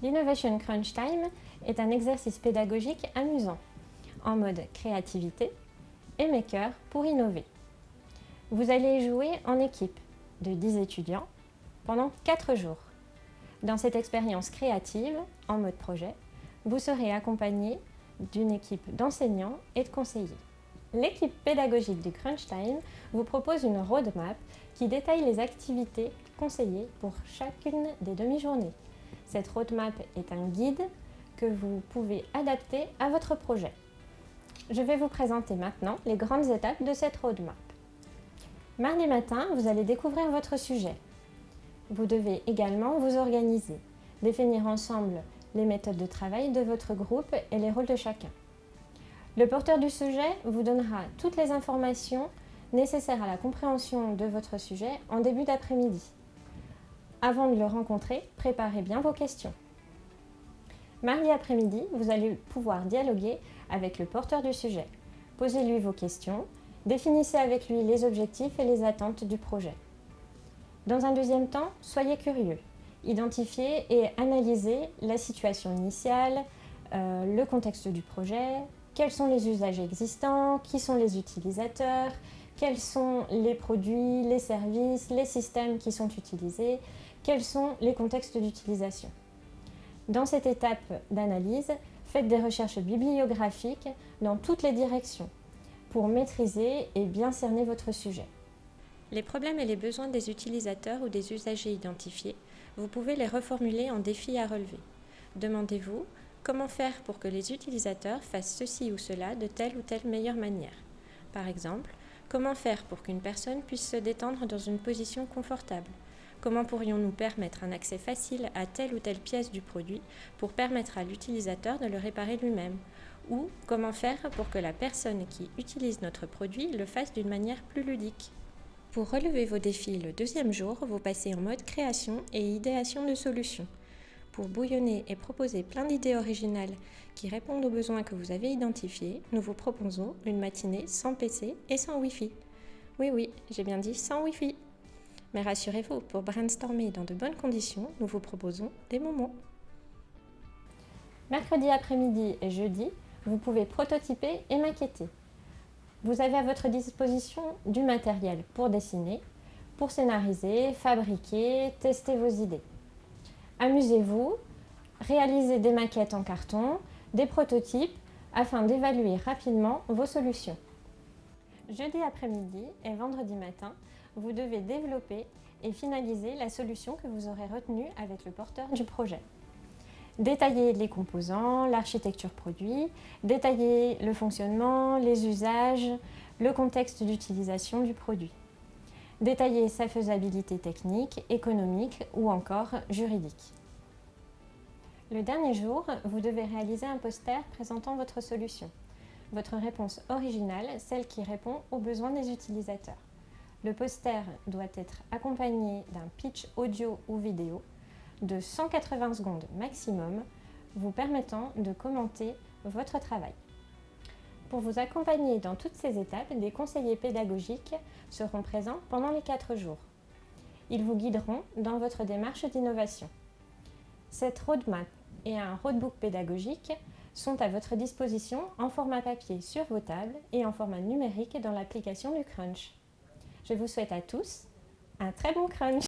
L'Innovation Crunch Time est un exercice pédagogique amusant, en mode créativité et maker pour innover. Vous allez jouer en équipe de 10 étudiants pendant 4 jours. Dans cette expérience créative, en mode projet, vous serez accompagné d'une équipe d'enseignants et de conseillers. L'équipe pédagogique du Crunch Time vous propose une roadmap qui détaille les activités conseillées pour chacune des demi-journées. Cette roadmap est un guide que vous pouvez adapter à votre projet. Je vais vous présenter maintenant les grandes étapes de cette roadmap. Mardi matin, vous allez découvrir votre sujet. Vous devez également vous organiser, définir ensemble les méthodes de travail de votre groupe et les rôles de chacun. Le porteur du sujet vous donnera toutes les informations nécessaires à la compréhension de votre sujet en début d'après-midi. Avant de le rencontrer, préparez bien vos questions. Mardi après-midi, vous allez pouvoir dialoguer avec le porteur du sujet. Posez-lui vos questions, définissez avec lui les objectifs et les attentes du projet. Dans un deuxième temps, soyez curieux. Identifiez et analysez la situation initiale, euh, le contexte du projet, quels sont les usages existants, qui sont les utilisateurs, quels sont les produits, les services, les systèmes qui sont utilisés, quels sont les contextes d'utilisation? Dans cette étape d'analyse, faites des recherches bibliographiques dans toutes les directions pour maîtriser et bien cerner votre sujet. Les problèmes et les besoins des utilisateurs ou des usagers identifiés, vous pouvez les reformuler en défis à relever. Demandez-vous comment faire pour que les utilisateurs fassent ceci ou cela de telle ou telle meilleure manière. Par exemple, Comment faire pour qu'une personne puisse se détendre dans une position confortable? Comment pourrions-nous permettre un accès facile à telle ou telle pièce du produit pour permettre à l'utilisateur de le réparer lui-même? Ou comment faire pour que la personne qui utilise notre produit le fasse d'une manière plus ludique? Pour relever vos défis le deuxième jour, vous passez en mode création et idéation de solutions pour bouillonner et proposer plein d'idées originales qui répondent aux besoins que vous avez identifiés, nous vous proposons une matinée sans PC et sans Wi-Fi. Oui, oui, j'ai bien dit sans Wi-Fi. Mais rassurez-vous, pour brainstormer dans de bonnes conditions, nous vous proposons des moments. Mercredi après-midi et jeudi, vous pouvez prototyper et maqueter. Vous avez à votre disposition du matériel pour dessiner, pour scénariser, fabriquer, tester vos idées. Amusez-vous, réalisez des maquettes en carton, des prototypes afin d'évaluer rapidement vos solutions. Jeudi après-midi et vendredi matin, vous devez développer et finaliser la solution que vous aurez retenue avec le porteur du projet. Détailler les composants, l'architecture produit, détailler le fonctionnement, les usages, le contexte d'utilisation du produit détailler sa faisabilité technique, économique ou encore juridique. Le dernier jour, vous devez réaliser un poster présentant votre solution. Votre réponse originale, celle qui répond aux besoins des utilisateurs. Le poster doit être accompagné d'un pitch audio ou vidéo de 180 secondes maximum, vous permettant de commenter votre travail. Pour vous accompagner dans toutes ces étapes, des conseillers pédagogiques seront présents pendant les 4 jours. Ils vous guideront dans votre démarche d'innovation. Cette roadmap et un roadbook pédagogique sont à votre disposition en format papier sur vos tables et en format numérique dans l'application du Crunch. Je vous souhaite à tous un très bon crunch